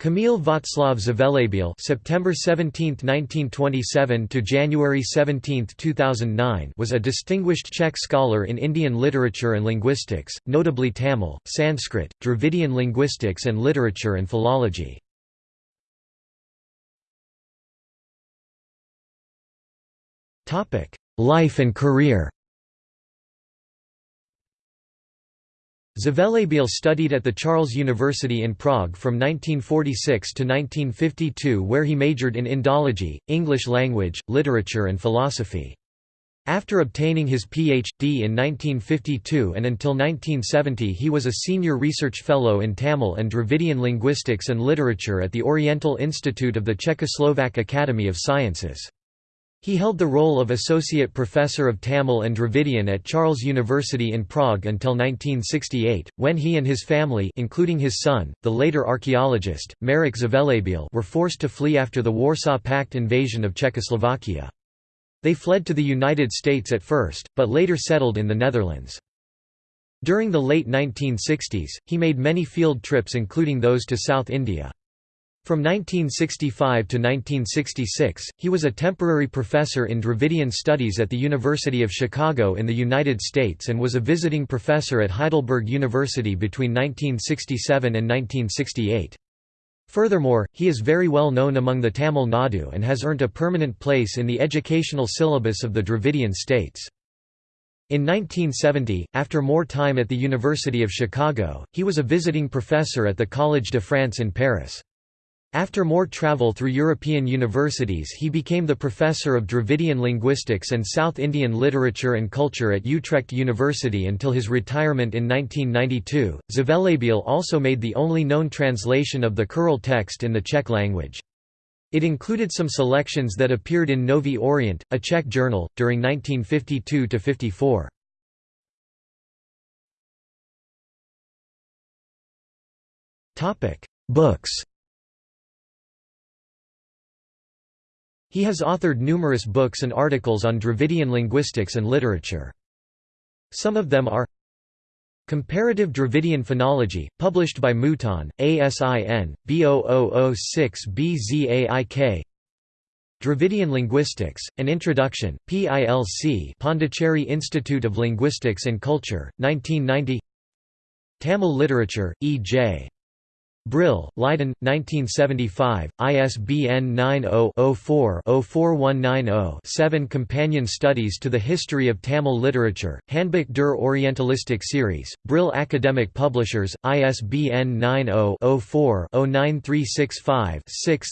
Kamil Václav Zvelebil (September 17, 1927 to January 17, 2009) was a distinguished Czech scholar in Indian literature and linguistics, notably Tamil, Sanskrit, Dravidian linguistics and literature and philology. Topic: Life and career. Zvelebil studied at the Charles University in Prague from 1946 to 1952 where he majored in Indology, English language, literature and philosophy. After obtaining his Ph.D. in 1952 and until 1970 he was a senior research fellow in Tamil and Dravidian linguistics and literature at the Oriental Institute of the Czechoslovak Academy of Sciences. He held the role of Associate Professor of Tamil and Dravidian at Charles University in Prague until 1968, when he and his family including his son, the later archaeologist, Marek Zvelebil were forced to flee after the Warsaw Pact invasion of Czechoslovakia. They fled to the United States at first, but later settled in the Netherlands. During the late 1960s, he made many field trips including those to South India. From 1965 to 1966, he was a temporary professor in Dravidian Studies at the University of Chicago in the United States and was a visiting professor at Heidelberg University between 1967 and 1968. Furthermore, he is very well known among the Tamil Nadu and has earned a permanent place in the educational syllabus of the Dravidian states. In 1970, after more time at the University of Chicago, he was a visiting professor at the Collège de France in Paris. After more travel through European universities he became the professor of Dravidian linguistics and South Indian literature and culture at Utrecht University until his retirement in 1992. Zvelebil also made the only known translation of the Kural text in the Czech language. It included some selections that appeared in Nový Orient, a Czech journal, during 1952–54. Books He has authored numerous books and articles on Dravidian linguistics and literature. Some of them are Comparative Dravidian Phonology, published by Mouton, ASIN, B0006BZAIK Dravidian Linguistics, An Introduction, PILC Pondicherry Institute of Linguistics and Culture, 1990 Tamil Literature, E.J. Brill, Leiden, 1975, ISBN 90-04-04190-7 Companion Studies to the History of Tamil Literature, Handbuch der Orientalistik Series, Brill Academic Publishers, ISBN 90-04-09365-6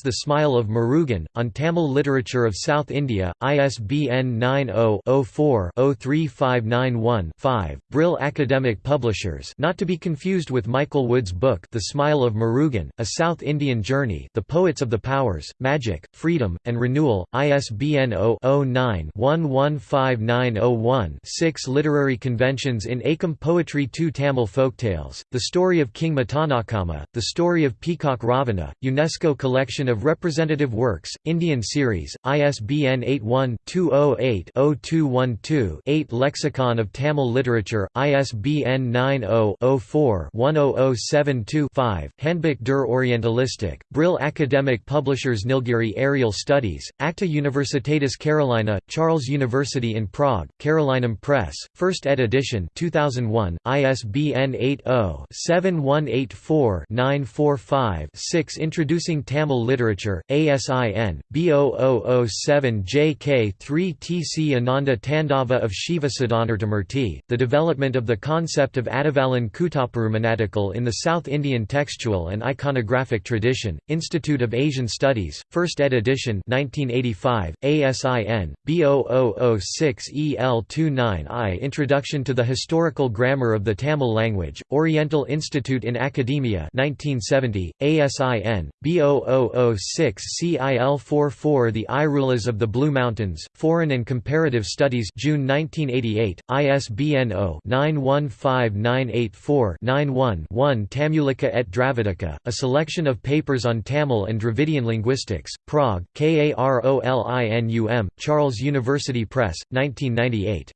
The Smile of Murugan, on Tamil Literature of South India, ISBN 90-04-03591-5, Brill Academic Publishers not to be confused with Michael Wood's book The Smile of Murugan, A South Indian Journey The Poets of the Powers, Magic, Freedom, and Renewal, ISBN 0-09-115901-6 Literary Conventions in Akam Poetry 2 Tamil Folktales, The Story of King Matanakama, The Story of Peacock Ravana, UNESCO Collection of Representative Works, Indian Series, ISBN 81-208-0212-8 Lexicon of Tamil Literature, ISBN 90-04-10072-5 Handbuch der Orientalistik, Brill Academic Publishers Nilgiri Areal Studies, Acta Universitatis Carolina, Charles University in Prague, Carolinum Press, 1st ed. edition 2001, ISBN 80-7184-945-6 Introducing Tamil Literature, ASIN, B0007JK3TC Ananda Tandava of Shiva Siddhantarthamurti, The Development of the Concept of Adavalan Kutaparumanatical in the South Indian Textual and Iconographic Tradition, Institute of Asian Studies, 1st ed. edition 1985, ASIN, B0006EL29I Introduction to the Historical Grammar of the Tamil Language, Oriental Institute in Academia 1970, ASIN, B0006CIL44 The Irulas of the Blue Mountains, Foreign and Comparative Studies June 1988, ISBN 0-915984-91-1 Tamulica et Dravida a selection of papers on Tamil and Dravidian linguistics, Prague, KAROLINUM, Charles University Press, 1998.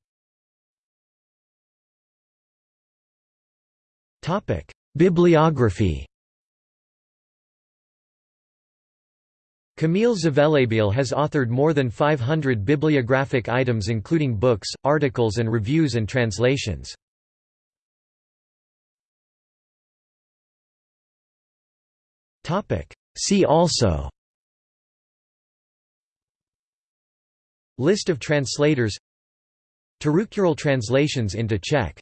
Bibliography Kamil Zvelebil has authored more than 500 bibliographic items including books, articles and reviews and translations. See also. List of translators. Tirukkural translations into Czech